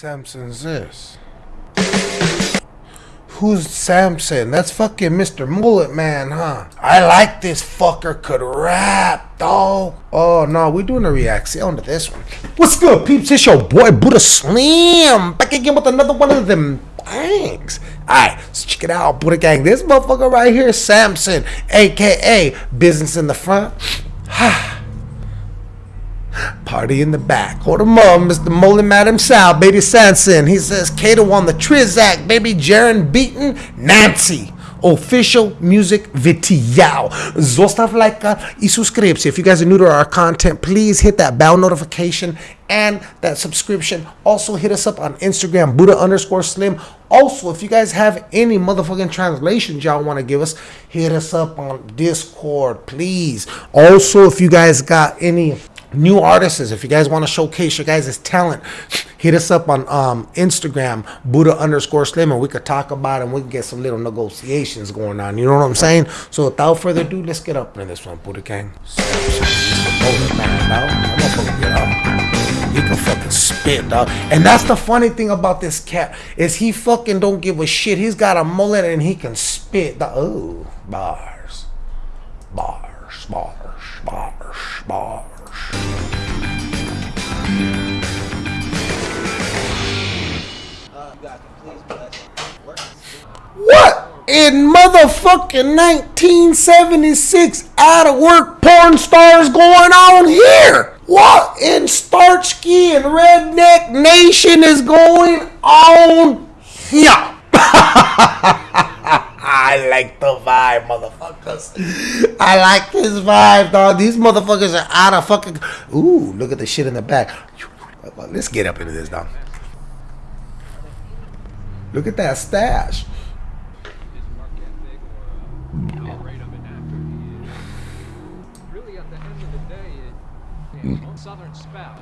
Samson's this? Who's Samson? That's fucking Mr. Mullet Man, huh? I like this fucker could rap, dog. Oh no, we doing a reaction to this one. What's good, peeps? It's your boy Buddha Slim back again with another one of them bangs. Alright, so check it out, Buddha Gang. This motherfucker right here, Samson, aka Business in the Front. Party in the back. Hold him up, Mr. Molly Madam Sal, baby Samson. He says Kato on the Trizac, baby Jarren Benton Nancy. Official music video. Zostav like uh, y subscribe. If you guys are new to our content, please hit that bell notification and that subscription. Also hit us up on Instagram, Buddha underscore Slim. Also, if you guys have any motherfucking translations y'all want to give us, hit us up on Discord, please. Also, if you guys got any new artists if you guys want to showcase your guys' talent hit us up on um, instagram buddha underscore slim and we could talk about it and we can get some little negotiations going on you know what i'm saying so without further ado let's get up into this one buddha gang he can fucking spit, dog. And that's the funny thing about this cat is he fucking don't give a shit. He's got a mullet and he can spit. Dog. Oh, bars, bars, bars, bars, bars. What in motherfucking 1976 out of work porn stars going on here? What in Starsky and Redneck Nation is going on here? I like the vibe, motherfuckers. I like this vibe, dog. These motherfuckers are out of fucking. Ooh, look at the shit in the back. Let's get up into this, dog. Look at that stash.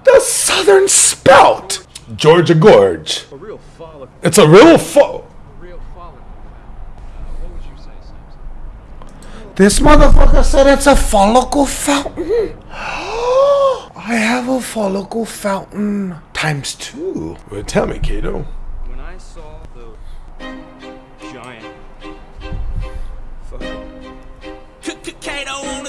The Southern Spout. Georgia Gorge. It's a real fo. This motherfucker said it's a follicle fountain. I have a follicle fountain times two. Well, tell me, Kato.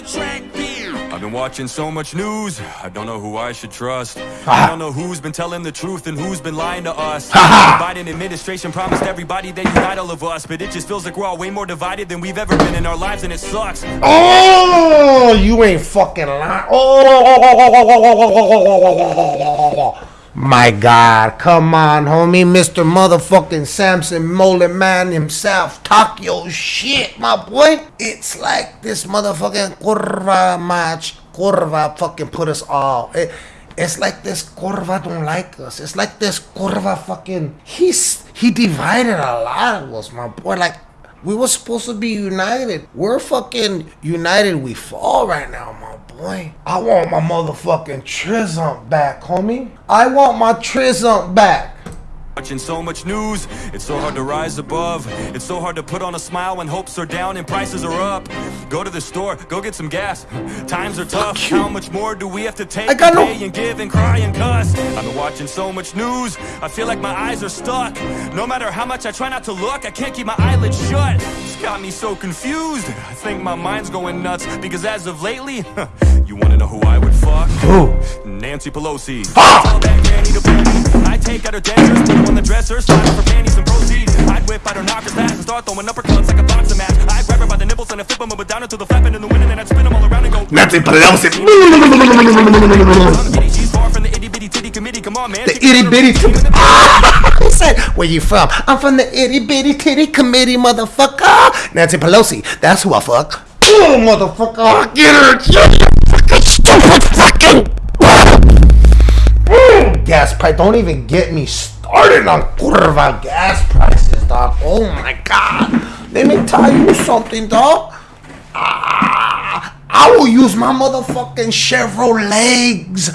Kato on the track I've been watching so much news, I don't know who I should trust. Ah. I don't know who's been telling the truth and who's been lying to us. The Biden administration promised everybody they unite all of us, but it just feels like we're all way more divided than we've ever been in our lives, and it sucks. Oh, you ain't fucking lying. Oh, my God, come on, homie, Mr. Motherfucking Samson Mullet Man himself. Talk your shit, my boy. It's like this motherfucking curva match. Curva fucking put us all. It, it's like this curva don't like us. It's like this curva fucking. He's he divided a lot of us, my boy. Like we were supposed to be united. We're fucking united. We fall right now, my boy. I want my motherfucking Trizump back, homie. I want my Trizump back. Watching so much news, it's so hard to rise above. It's so hard to put on a smile when hopes are down and prices are up. Go to the store, go get some gas. Times are tough. How much more do we have to take I got to no- pay and give and cry and cuss? I've been watching so much news, I feel like my eyes are stuck. No matter how much I try not to look, I can't keep my eyelids shut. It's got me so confused. I think my mind's going nuts because as of lately, you wanna know who I would fuck? Who? Nancy Pelosi. Tell that granny to pull me. I take out her dentures, her on the dresser, slide her for panties and proceed. I'd whip out her knockers fast and start throwing uppercuts like a boxing match. I'd grab her by the nipples and I'd flip them and down until the flapping in the wind and then I'd spin them all around and go. Nancy Pelosi. She's far from the itty bitty titty committee. Come on, man. The itty bitty. ah! He said, "Where you from?" I'm from the itty bitty titty committee, motherfucker. Nancy Pelosi. That's who I fuck. Oh, motherfucker! Get her! Get her! Fucking stupid fucking. Gas price. Don't even get me started on curva gas prices, dog. Oh my god. Let me tell you something, dog. Ah, I will use my motherfucking Chevrolet Chevrolets.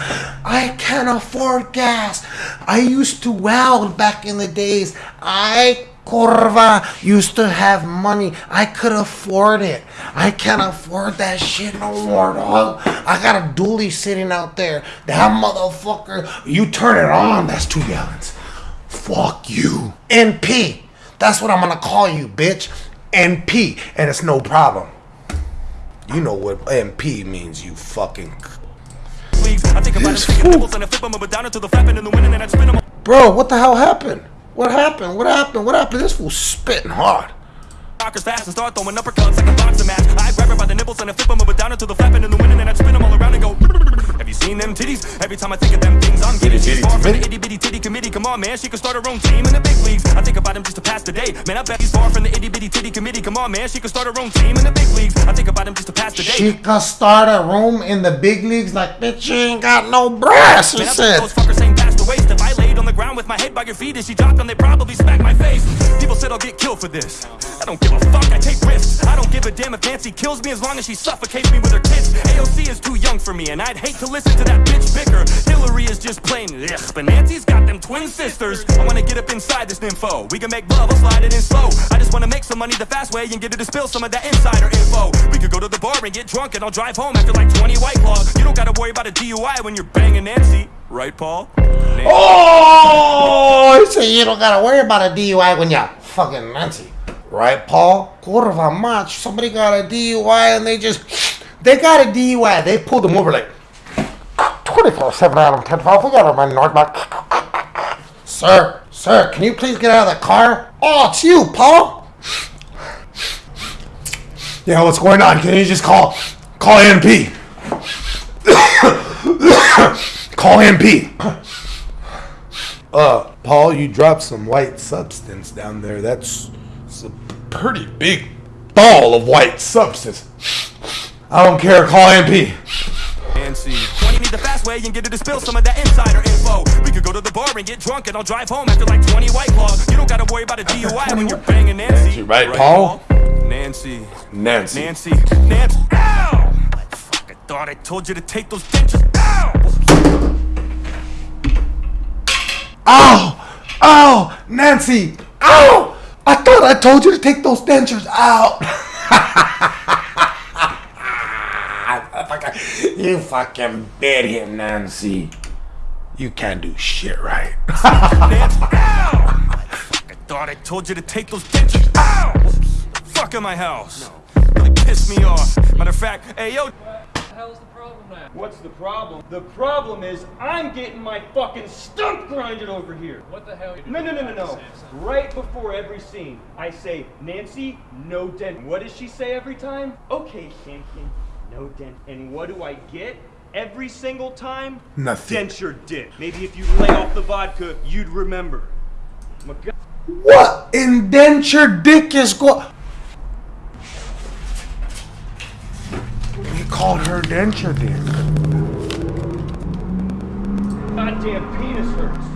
I can't afford gas. I used to weld back in the days. I Corva used to have money. I could afford it. I can't afford that shit no more, dog. I got a dually sitting out there. That motherfucker, you turn it on, that's two gallons. Fuck you. NP. That's what I'm gonna call you, bitch. NP. And it's no problem. You know what NP means, you fucking. leagues. I think about This them, taking fool. nibbles and I flip 'em up and down into the flapping in the wind and then I spin 'em Bro, what the hell happened? What happened? What happened? What happened? This fool spitting hard. Rockers fast and start throwing uppercuts like a boxing match. I grab her by the nipples and I flip 'em up and down into the flapping in the wind and then I spin 'em all around and go. Have you seen them titties? Every time I think of them things, I'm getting Itty she's bitty far from the itty bitty titty committee. Come on, man, she could start her own team in the big leagues. I think about him just to pass the day. Man, I bet he's far from the itty bitty titty committee. Come on, man, she could start her own team in the big leagues. I think about him just to pass the day. She could start a room in the big leagues like, bitch, she ain't got no brass. She Man, I said. By your feet and she dropped them, they probably smack my face. People said I'll get killed for this. I don't give a fuck, I take risks. I don't give a damn if Nancy kills me as long as she suffocates me with her kids. AOC is too young for me, and I'd hate to listen to that bitch bicker. Hillary is just plain ugh, but Nancy's got them twin sisters. I wanna get up inside this nympho. We can make love, I'll slide it in slow. I just wanna make some money the fast way and get her to spill some of that insider info. We could go to the bar and get drunk, and I'll drive home after like 20 white claws. You don't gotta worry about a DUI when you're banging Nancy. Right, Paul? Oh, he said you don't gotta worry about a DUI when you're fucking Nancy. Right, Paul? Quarter of a match. Somebody got a DUI and they just, they got a DUI. They pulled them over like 24 7 Adam 10 12. We got him on Northback. Sir, sir, can you please get out of the car? Oh, it's you, Paul. Yeah, what's going on? Can you just call, call NP? call NP. Uh, Paul, you dropped some white substance down there. That's it's a pretty big ball of white substance. I don't care. Call MP. Nancy. Well, you need the fast way and get her to spill some of that insider info. We could go to the bar and get drunk and I'll drive home after like 20 white claws. You don't gotta worry about a DUI when you're banging Nancy. Nancy, right, Paul? Nancy. Nancy. Nancy. Nancy. Ow! Fuck, I thought I told you to take those dentures out. Ow! Ow! Nancy! Ow! I thought I told you to take those dentures out. you fucking bit him, Nancy. You can't do shit right. Nancy. Ow! I thought I told you to take those dentures out. Fuck in my house. No. Really piss me off. Matter of fact, hey yo, What's the problem? The problem is I'm getting my fucking stump grinded over here. What the hell? No, no, no, no, no. Right before every scene, I say, Nancy, no dent. What does she say every time? Okay, Shankin, no dent. And what do I get? Every single time? Nothing. Dent your dick. Maybe if you lay off the vodka, you'd remember. What indenture dick is go? Called her denture dick. Goddamn penis hurts.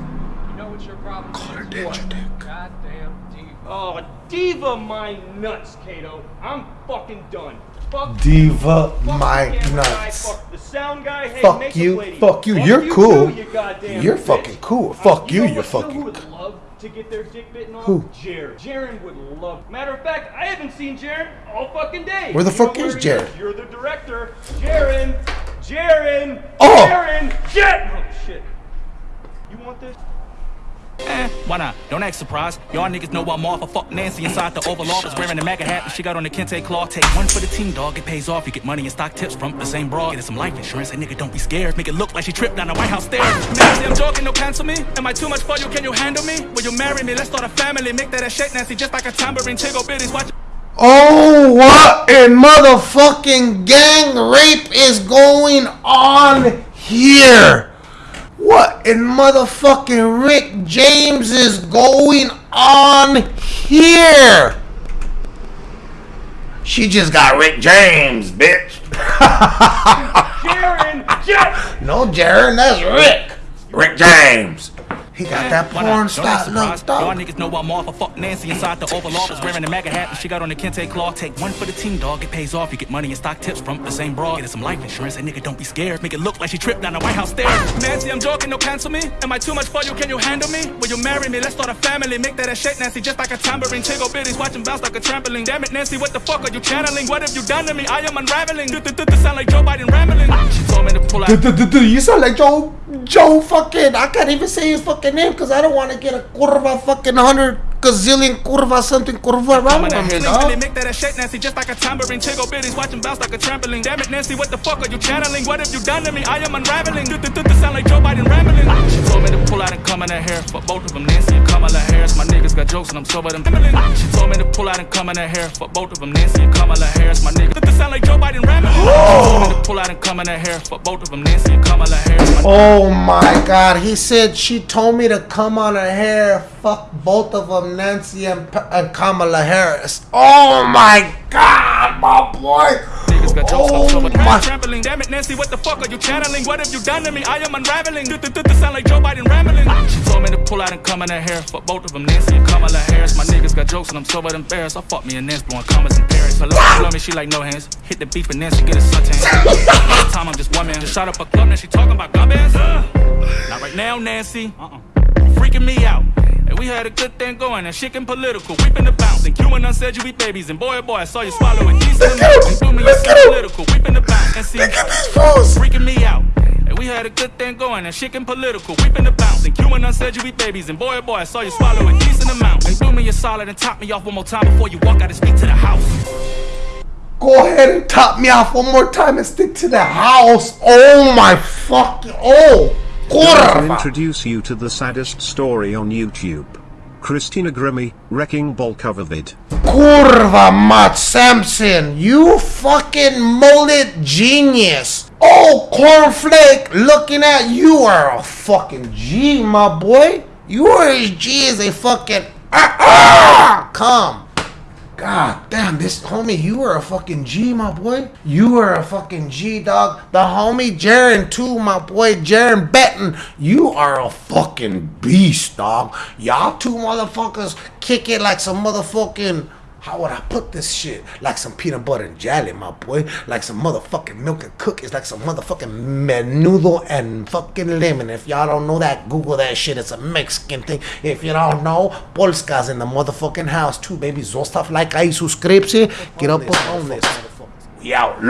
You know what your problem her is? denture dick. Goddamn diva. Oh, diva my nuts, Kato. I'm fucking done. Fuck Diva Fuck my the camera guy, nuts. fuck the sound guy. Hey, Fuck you, fuck you, you're cool. Too, you You're bitch. fucking cool. Uh, Fuck you, know you're fucking to get their dick bitten off? Who? Jared. Jared would love. Matter of fact, I haven't seen Jared all fucking day. Where the You fuck is Jared? You're the director. Jared. Jared. Oh! Jared. Jared. Oh shit. You want this? Eh, why not? Don't act surprised. Y'all niggas know I'm off. I fuck Nancy inside the Oval Office wearing a MAGA hat and she got on the Kente cloth. Take one for the team, dog. It pays off. You get money and stock tips from the same broad. Get some life insurance. That nigga, don't be scared. Make it look like she tripped down the White House stairs. Nancy, I'm joking. No cancel me. Am I too much for you? Can you handle me? Will you marry me? Let's start a family. Make that a shake, Nancy, just like a tambourine. Tickle bitties. Watch. Oh, what in motherfucking gang rape is going on here? What in motherfucking Rick James is going on here? She just got Rick James, bitch. Jared. Jared. no, Jared, that's Rick. Rick James. He got that porn star act surprised. Y'all niggas know I'm off. I fuck Nancy inside the Oval Office wearing a MAGA hat and she got on the Kente cloth. Take one for the team, dog. It pays off. You get money and stock tips from the same broad. Get her some life insurance. Hey, nigga, don't be scared. Make it look like she tripped down the White House stairs. Nancy, I'm joking. No cancel me. Am I too much for you? Can you handle me? Will you marry me? Let's start a family. Make that a shake, Nancy, just like a tambourine. Tickle bitties, watch 'em bounce like a trampoline. Damn it, Nancy, what the fuck are you channeling? What have you done to me? I am unraveling. Sound like Joe Biden rambling. She told me to pull out. You sound like Joe Joe fucking. I can't even say his fucking name because I don't want to get a curva fucking hundred gazillion curva something curva wrong Coming on at me, Please really make that a shake, Nancy, just like a tambourine. Tickle bitties watching bounce like a trampoline. Damn it, Nancy, what the fuck are you channeling? What have you done to me? I am unraveling. Do do do do sound like Joe Biden rambling. Ah, she told me to pull out and come in her hair. For both of them, Nancy and Kamala Harris. My niggas got jokes and I'm sober them. Ah, she told me to pull out and come in her hair. For both of them, Nancy and Kamala Harris. My niggas do sound like Joe Biden rambling. Ah, she told me to pull out and come in her hair. For both of them, Nancy and Kamala Harris. Oh my god, he said she told me to come on her hair. Fuck both of them, Nancy and, P- and Kamala Harris. Oh my god, my boy. Niggas got jokes, I'm Oh my. Trampling. Damn it, Nancy, what the fuck are you channeling? What have you done to me? I am unraveling. Do do do sound like Joe Biden rambling. She told me to pull out and come in her hair. For both of them, Nancy and Kamala Harris. My niggas got jokes and I'm sober them bears. I fuck me and Nancy blowing commas in Paris. Hello, she love me, she like no hands. Hit the beef and Nancy get a suntan. Time I'm just one man. Just shot up a club, now she talking about gun bands. Not right now, Nancy. Uh-uh. Freaking me out. And we had a good thing going, and shit getting political. Weeping the bounce, and Q and I said you be babies, and boy, oh boy, I saw you swallow it. Decent amount, and booming, you Look so at him. political. Weeping the bounce, and see, Look at these phones. freaking me out. And we had a good thing going, and shit getting political. Weeping the bounce, and Q and I said you be babies, and boy, oh boy, I saw you swallow it. Decent amount, and do me a solid and top me off one more time before you walk out and speak to the house. Go ahead and top me off one more time and stick to the house. Oh my fucking. Oh. Curva. introduce you to the saddest story on YouTube. Christina Grimmie, Wrecking Ball cover vid. Curva Matt Samson, you fucking mullet genius. Oh, cornflake, looking at you are a fucking G, my boy. You are as G as a fucking ah, ah, come. God damn, this homie, you are a fucking G, my boy. You are a fucking G, dog. The homie Jarren, too, my boy, Jarren Benton. You are a fucking beast, dog. Y'all two motherfuckers kick it like some motherfucking. How would I put this shit? Like some peanut butter and jelly, my boy. Like some motherfucking milk and cookies. Like some motherfucking menudo and fucking lemon. If y'all don't know that, Google that shit. It's a Mexican thing. If you don't know, Polska's in the motherfucking house too, baby. Zostav like I subscribe. Get up on this. We out.